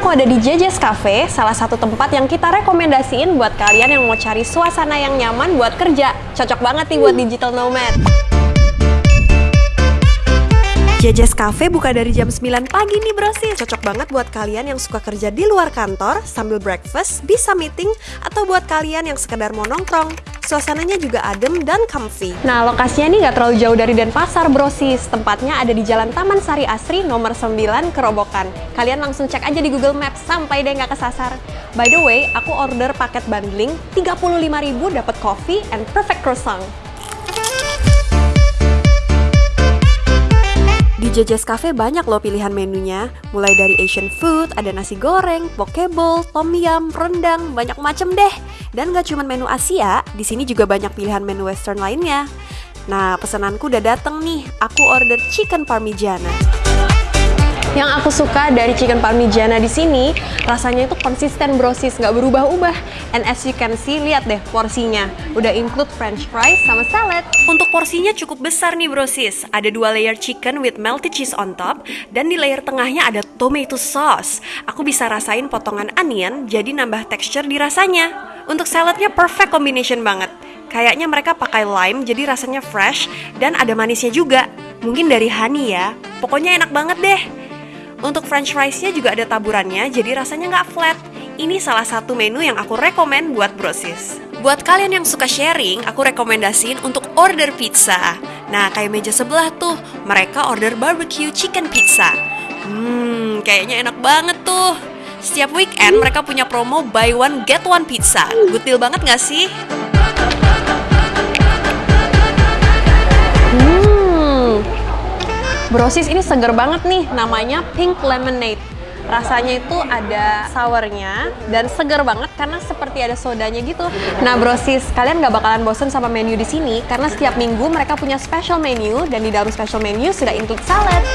aku ada di JJ's Cafe, salah satu tempat yang kita rekomendasiin buat kalian yang mau cari suasana yang nyaman buat kerja. Cocok banget nih buat digital nomad. JJ's Cafe buka dari jam 9 pagi nih brosis Cocok banget buat kalian yang suka kerja di luar kantor Sambil breakfast, bisa meeting Atau buat kalian yang sekedar mau nongkrong. Suasananya juga adem dan comfy. Nah lokasinya nih nggak terlalu jauh dari Denpasar brosis Tempatnya ada di Jalan Taman Sari Asri nomor 9 Kerobokan. Kalian langsung cek aja di Google Maps sampai deh nggak kesasar. By the way, aku order paket bundling 35.000 dapat coffee and perfect croissant JJ's Cafe banyak loh pilihan menunya, mulai dari Asian food, ada nasi goreng, poke bowl, tom yum, rendang, banyak macam deh. Dan gak cuma menu Asia, di sini juga banyak pilihan menu western lainnya. Nah, pesananku udah dateng nih, aku order chicken parmigiana. Yang aku suka dari chicken parmigiana di sini, rasanya itu konsisten brosis, nggak berubah-ubah. And as you can see, lihat deh porsinya. Udah include french fries sama salad. Untuk porsinya cukup besar nih brosis. Ada dua layer chicken with melted cheese on top, dan di layer tengahnya ada tomato sauce. Aku bisa rasain potongan onion, jadi nambah texture di rasanya. Untuk saladnya perfect combination banget. Kayaknya mereka pakai lime jadi rasanya fresh dan ada manisnya juga. Mungkin dari honey ya. Pokoknya enak banget deh. Untuk french fries-nya juga ada taburannya, jadi rasanya nggak flat. Ini salah satu menu yang aku rekomen buat brosis. Buat kalian yang suka sharing, aku rekomendasiin untuk order pizza. Nah, kayak meja sebelah tuh, mereka order barbecue chicken pizza. Hmm, kayaknya enak banget tuh. Setiap weekend mereka punya promo buy one get one pizza. Good deal banget gak sih? Brosis ini seger banget nih, namanya Pink Lemonade. Rasanya itu ada sournya dan seger banget karena seperti ada sodanya gitu. Nah brosis, kalian gak bakalan bosen sama menu di sini karena setiap minggu mereka punya special menu dan di dalam special menu sudah include salad.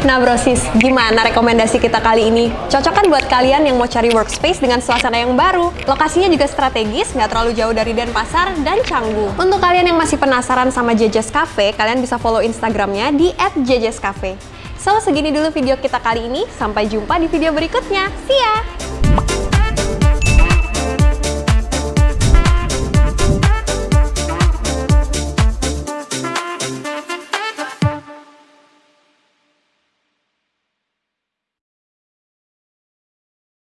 Nah brosis, gimana rekomendasi kita kali ini? Cocok kan buat kalian yang mau cari workspace dengan suasana yang baru? Lokasinya juga strategis, nggak terlalu jauh dari Denpasar dan Canggu. Untuk kalian yang masih penasaran sama JJ's Cafe, kalian bisa follow Instagramnya di @jjscafe. So, segini dulu video kita kali ini. Sampai jumpa di video berikutnya. See ya!